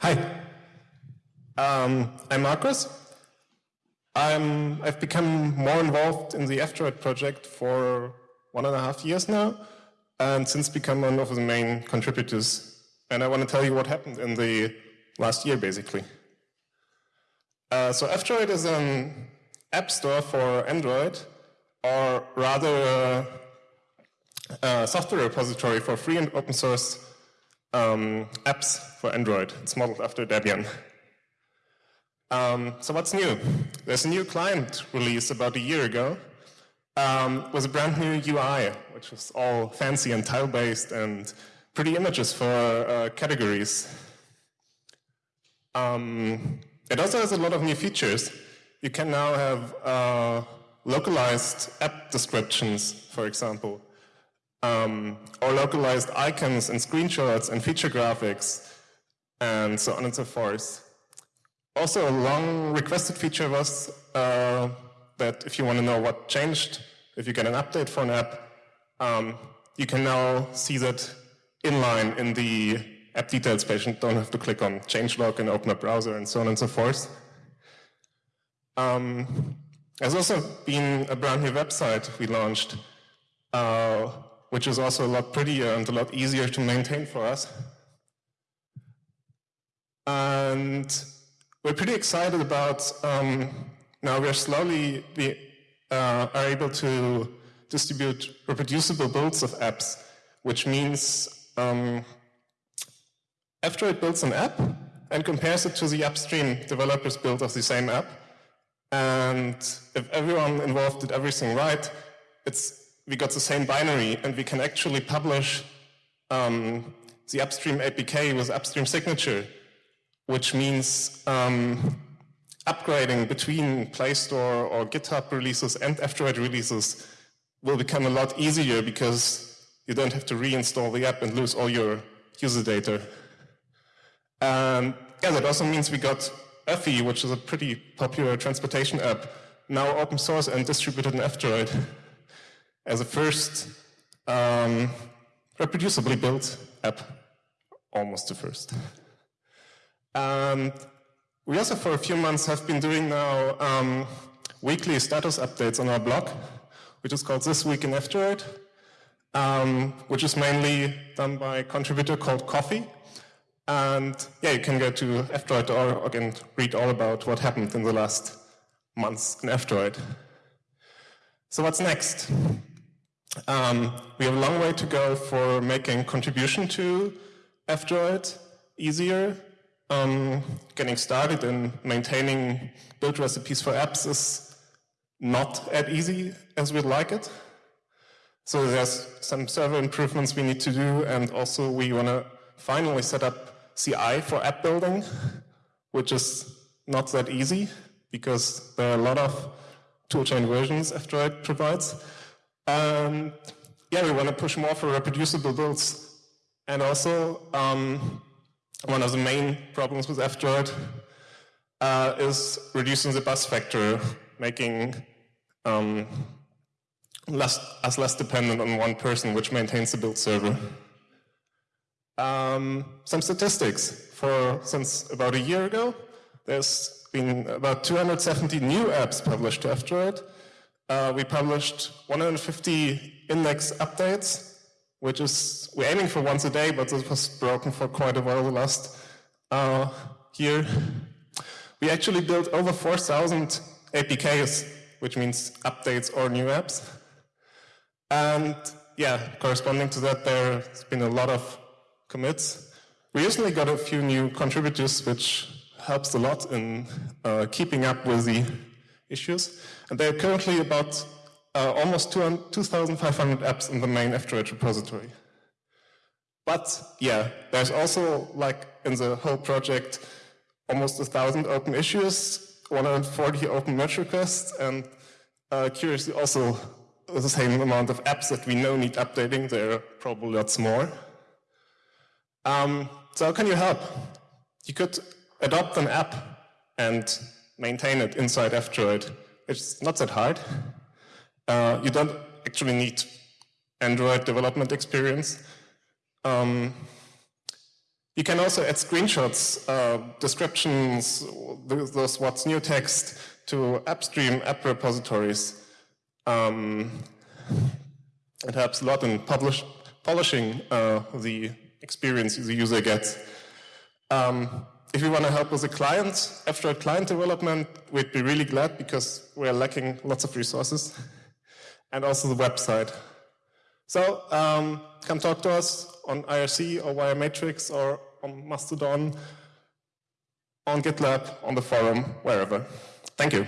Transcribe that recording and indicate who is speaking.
Speaker 1: Hi, um, I'm Marcus. I'm, I've become more involved in the F-Droid project for one and a half years now, and since become one of the main contributors. And I want to tell you what happened in the last year, basically. Uh, so F-Droid is an app store for Android, or rather a, a software repository for free and open source um, apps for Android. It's modeled after Debian. Um, so what's new? There's a new client release about a year ago um, with a brand new UI, which is all fancy and tile-based and pretty images for uh, categories. Um, it also has a lot of new features. You can now have uh, localized app descriptions, for example, um, or localized icons and screenshots and feature graphics, and so on and so forth. Also, a long requested feature was uh, that if you want to know what changed, if you get an update for an app, um, you can now see that inline in the app details page and don't have to click on changelog and open a browser and so on and so forth. Um, there's also been a brand new website we launched, uh, which is also a lot prettier and a lot easier to maintain for us. And we're pretty excited about, um, now we're slowly we, uh, are able to distribute reproducible builds of apps, which means um, F-Droid builds an app and compares it to the upstream developer's build of the same app. And if everyone involved did everything right, it's, we got the same binary and we can actually publish um, the upstream APK with upstream signature which means um, upgrading between Play Store or GitHub releases and F-Droid releases will become a lot easier because you don't have to reinstall the app and lose all your user data. And yeah, that also means we got Öffi, which is a pretty popular transportation app, now open source and distributed in F-Droid as a first um, reproducibly built app, almost the first. And we also, for a few months, have been doing now um, weekly status updates on our blog, which is called This Week in F-Droid, um, which is mainly done by a contributor called Coffee. And yeah, you can go to F-Droid.org and read all about what happened in the last months in F-Droid. So what's next? Um, we have a long way to go for making contribution to F-Droid easier um, getting started and maintaining build recipes for apps is not as easy as we'd like it. So there's some server improvements we need to do, and also we want to finally set up CI for app building, which is not that easy because there are a lot of toolchain versions F-Droid provides. And yeah, we want to push more for reproducible builds. And also, um, one of the main problems with F-Droid uh, is reducing the bus factor, making um, less, us less dependent on one person which maintains the build server. Um, some statistics. For Since about a year ago, there's been about 270 new apps published to F-Droid. Uh, we published 150 index updates which is, we're aiming for once a day, but this was broken for quite a while the last uh, year. We actually built over 4,000 APKs, which means updates or new apps. And yeah, corresponding to that, there's been a lot of commits. We recently got a few new contributors, which helps a lot in uh, keeping up with the issues. And there are currently about uh, almost 2,500 apps in the main F-Droid repository. But yeah, there's also, like in the whole project, almost a 1,000 open issues, 140 open merge requests, and uh, curiously also the same amount of apps that we know need updating. There are probably lots more. Um, so how can you help? You could adopt an app and maintain it inside F-Droid. It's not that hard. Uh, you don't actually need Android development experience. Um, You can also add screenshots, uh, descriptions, those what's new text to upstream app repositories. Um, it helps a lot in publish, polishing uh, the experience the user gets. Um, if you want to help with the client, after a client development, we'd be really glad because we're lacking lots of resources and also the website. So um, come talk to us on IRC or via Matrix or on Mastodon, on GitLab, on the forum, wherever. Thank you.